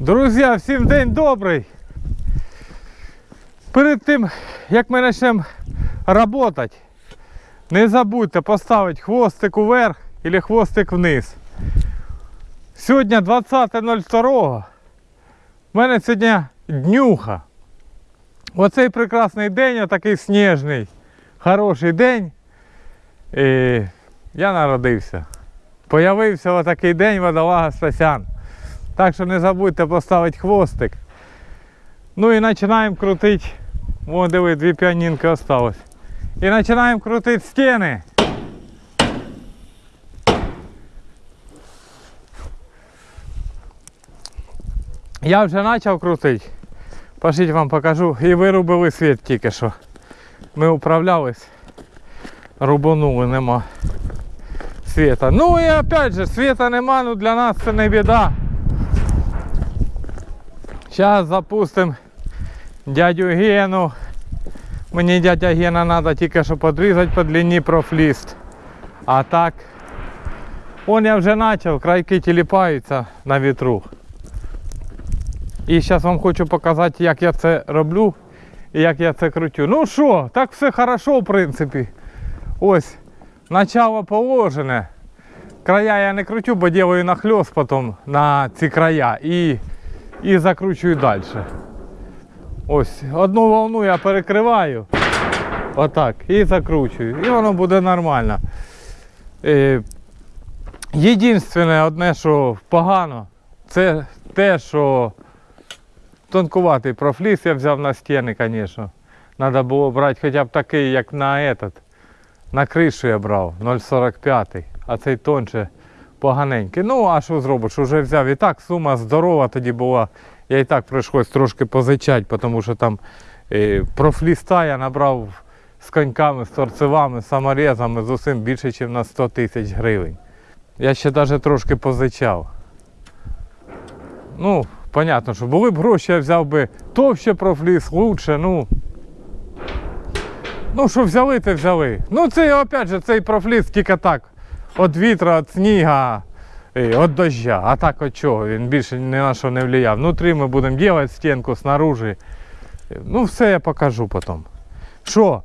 Друзі, всім день добрий. Перед тим, як ми почнемо працювати, не забудьте поставити хвостик вверх або хвостик вниз. Сьогодні 20.02. У мене сьогодні днюха. Оцей прекрасний день, отакий сніжний, хороший день. І я народився. Появився отакий день водолага Стасян. Так що не забудьте поставити хвостик. Ну і починаємо крутити. О, диви, дві піанінки осталось. І починаємо крутити стіни. Я вже почав крутити. Пошліть вам покажу. І вирубили світ тільки що. Ми управлялись. Рубанули, нема світа. Ну і опять же, світа нема, ну для нас це не біда. Зараз запустимо дядю Гену. Мені дядя Гена треба тільки що підрізати по длині профліст. А так, он я вже почав, крайки тіліпаються на вітру. І зараз вам хочу показати, як я це роблю і як я це крутю. Ну що, так все хорошо, в принципі. Ось, начало положене. Края я не кручу, бо делаю нахльост потім на ці края і, і закручую далі. Ось, одну волну я перекриваю. Отак. І закручую. І воно буде нормально. Е, Єдинственне одне, що погано, це те, що тонкуватий профліс я взяв на стіни, звісно. Треба було брати хоча б такий, як на этот. На кришу я брав 0,45, а цей тонше поганенький. Ну, а що зробиш? Уже взяв. І так сума здорова тоді була. Я і так прийшлось трошки позичати, тому що там е, профліста я набрав з коньками, з торцевами, саморезами з усім більше, ніж на 100 тисяч гривень. Я ще навіть трошки позичав. Ну, понятно, що були б гроші, я взяв би товще профліс, лучше, ну. Ну, що взяли, то взяли. Ну, це опять же, цей профліс тільки так. Від вітра, від сніга, від дождя. А так от чого? Він більше ні на що не впливав. Внутрі ми будемо робити стінку, снаружи. Ну, все я покажу потім. Що?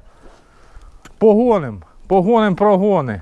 Погоним, погоним прогони.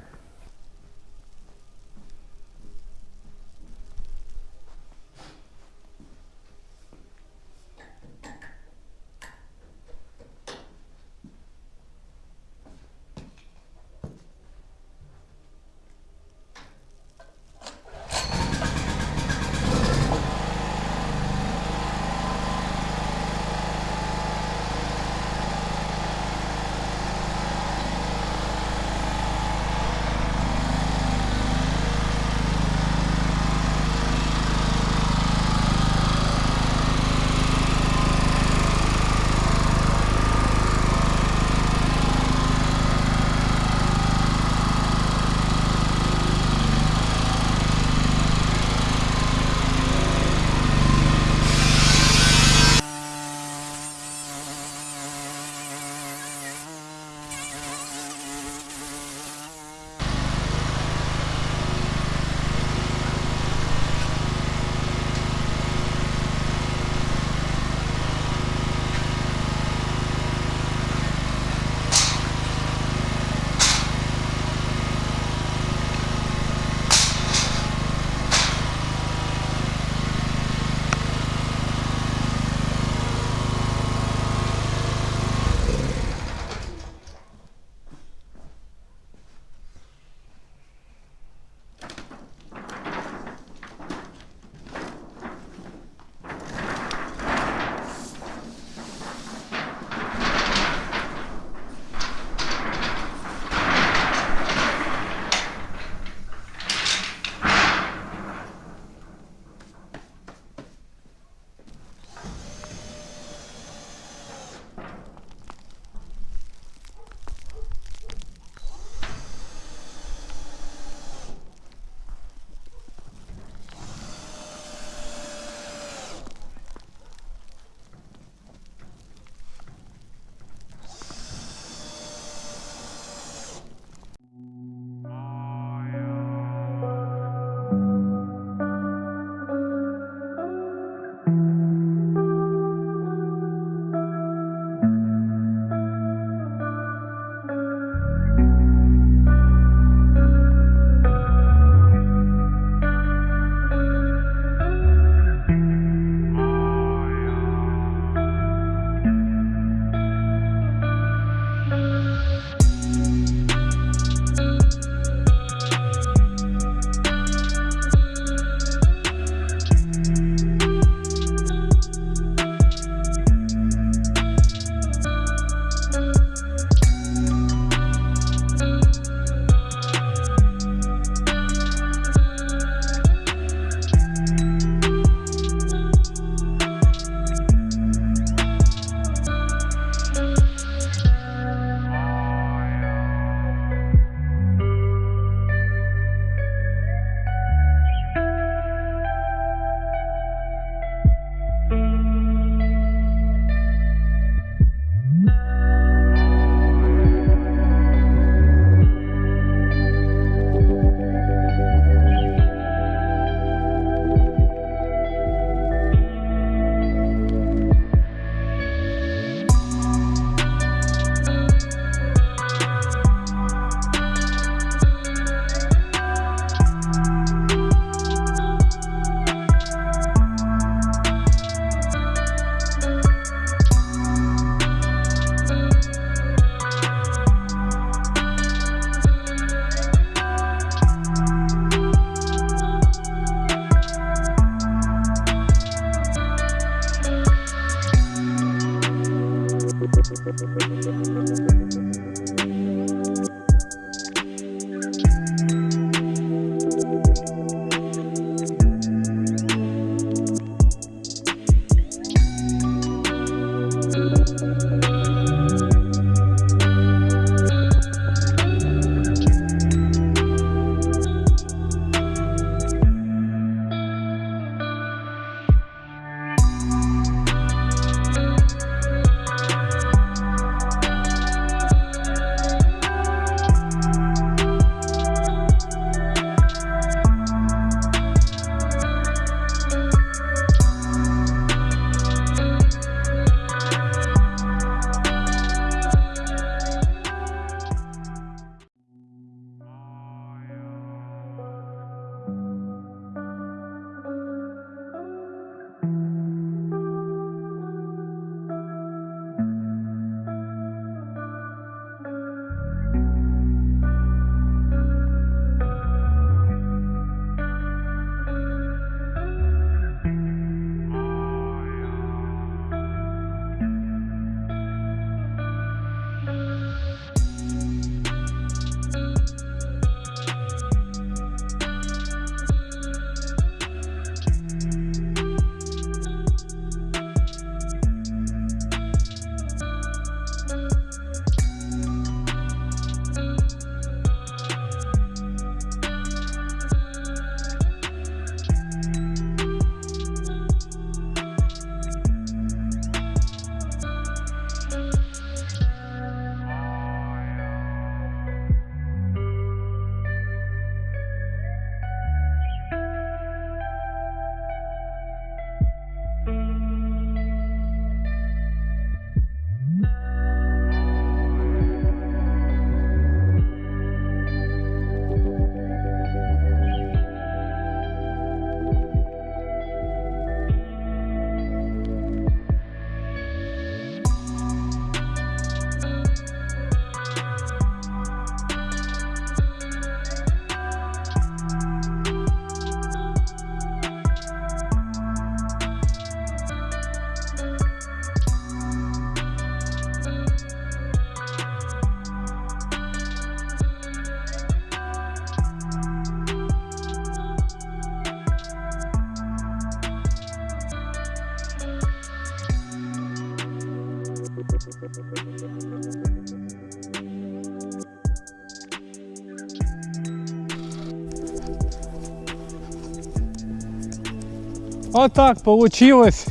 Отак получилось.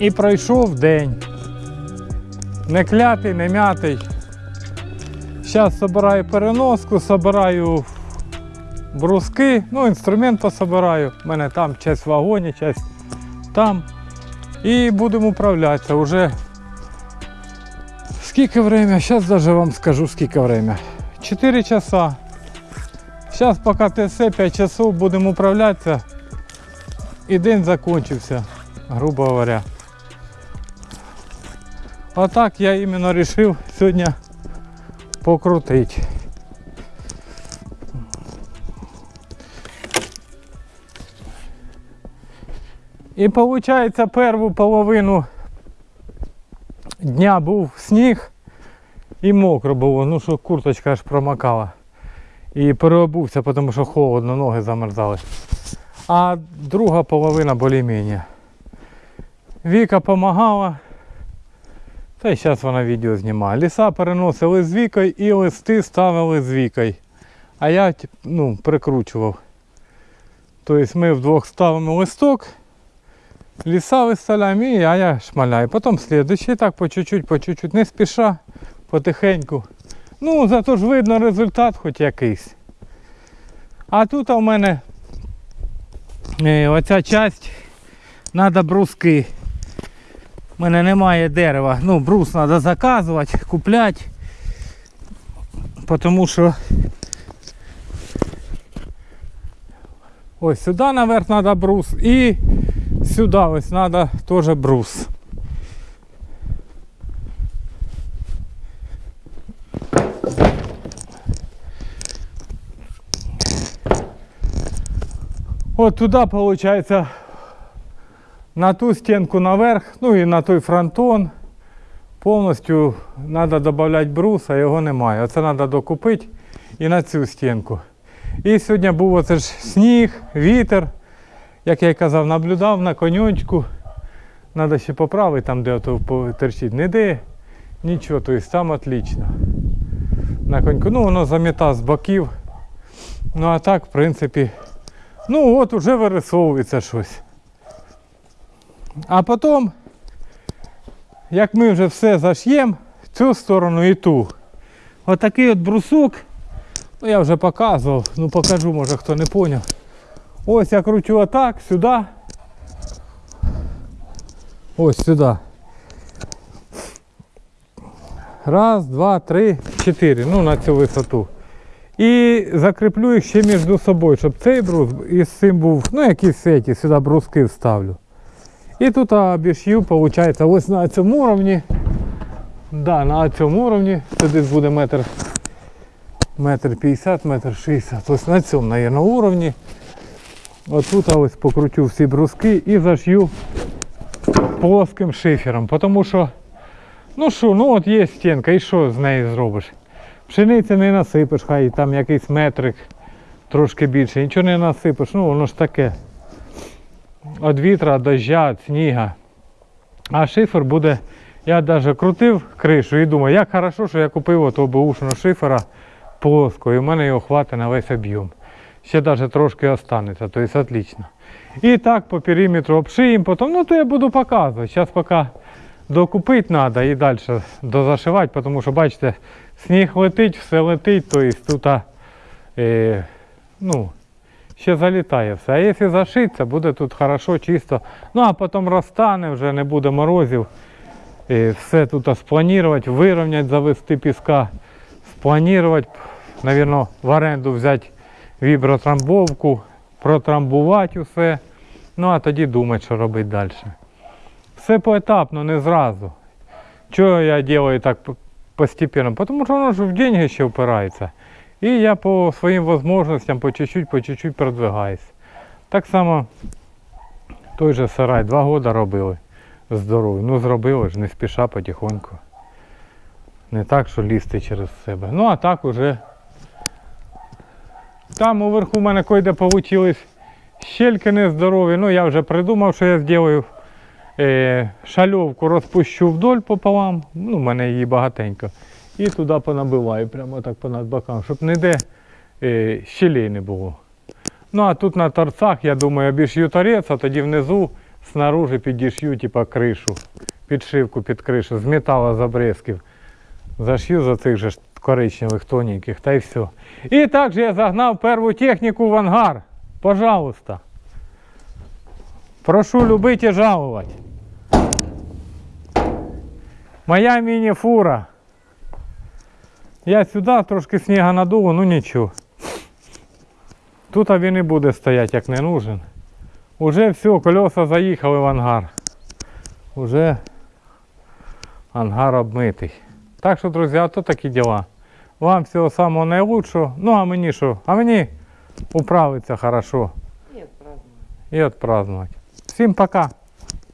І пройшов день. Не клятий, не м'ятий. Зараз собираю переноску, собираю бруски, ну, інструмент пособираю. У мене там часть в вагоні, часть там. І будемо управлятися. Уже скільки время? Зараз даже вам скажу скільки время. 4 часа. Зараз поки ТС 5 часов будемо управлятися. І день закончився, грубо говоря. А так я іменно вирішив сьогодні покрутити. І виходить, першу половину дня був сніг і мокро було, ну що курточка аж промокала. І переобувся, тому що холодно, ноги замерзали. А друга половина більш-менш. Віка допомагала. Та й зараз вона відео знімає. Ліса переносили з Вікою і листи ставили з Вікою. А я ну, прикручував. Тобто ми вдвох ставимо листок, ліса виставляємо, і а я шмаляю. Потім слідуючий, так по чуть-чуть, по чуть-чуть, не спіша, потихеньку. Ну, зато ж видно результат хоч якийсь. А тут у мене е, оця часть треба бруски. У мене немає дерева. Ну, брус треба заказувати, купляти. Тому що ось сюди наверх треба брус і сюди ось треба теж брус. От туди, виходить, на ту стінку наверх, ну і на той фронтон. повністю треба додати брус, а його немає. Оце треба докупити і на цю стінку. І сьогодні був оце ж сніг, вітер. Як я й казав, наблюдав на коньочку. Треба ще поправити там, де ото по- торчить. Не де, нічого, тобто там отлично. На коньку. Ну, воно заміта з боків. Ну а так, в принципі, ну от уже вирисовується щось. А потім, як ми вже все заш'ємо, цю сторону і ту. Отакий от брусок. Ну я вже показував, ну покажу, може хто не зрозумів. Ось я кручу отак, сюди. Ось сюди. Раз, два, три, чотири. Ну на цю висоту. І закріплю їх ще між собою, щоб цей брус із цим був, ну якісь ці, сюди бруски вставлю. І тут обіш'ю, виходить, ось на цьому уровні. Да, на цьому уровні, це десь буде метр, метр 50, метр 60. Ось на цьому, мабуть, уровні. Отут ось покручу всі бруски і зашью плоским шифером. Тому що, ну що, ну от є стінка, і що з нею зробиш? Пшениці не насипеш, хай там якийсь метрик трошки більше, нічого не насипеш, ну воно ж таке. Від вітра, дождя, сніга. А шифер буде. Я навіть крутив кришу і думаю, як хорошо, що я купив отого бушного шифера плоского, і в мене його хватить на весь об'єм. Ще навіть трошки останеться, то есть отлично. І так по периметру обшиємо, потім, ну то я буду показувати. Зараз поки докупити треба і далі дозашивати, тому що бачите, сніг летить, все летить, то есть тут е, ну, ще залітає все. А якщо зашиться, буде тут хорошо, чисто. Ну а потім розтане, вже не буде морозів. І все тут спланувати, вирівняти, завести піска, спланувати, мабуть, в оренду взяти вібротрамбовку, протрамбувати усе. Ну а тоді думати, що робити далі. Все поетапно, не зразу. Чого я роблю так по- постепенно? Тому що воно ж в деньги ще впирається. І я по своїм можливостям по чуть-чуть, по чуть-чуть продвигаюсь. Так само той же сарай два роки робили здоровий. Ну зробили ж, не спіша потихоньку. Не так, що лізти через себе. Ну а так уже. Там уверху в мене койде получились щельки нездорові. Ну я вже придумав, що я зроблю. Е, шальовку розпущу вдоль пополам. Ну, в мене її багатенько. І туди понабиваю, прямо так понад бокам, щоб ніде е, щелей не було. Ну а тут на торцах, я думаю, обіш'ю торець, а тоді внизу снаружи підіш'ю, типа кришу, підшивку під кришу, з металу з обрезків. Зашью за цих же ж коричневих тоненьких, та й все. І також я загнав перву техніку в ангар. Пожалуйста. Прошу любить і жалувати. Моя міні-фура. Я сюди трошки сніга надуло, ну нічого. Тут він і буде стояти, як не нужен. Уже все, колеса заїхали в ангар. Уже ангар обмитий. Так що, друзі, то такі діла. Вам всього самого найкращого. Ну а мені що? А мені управиться хорошо И отпраздновать. і відпразднувати. Всім пока.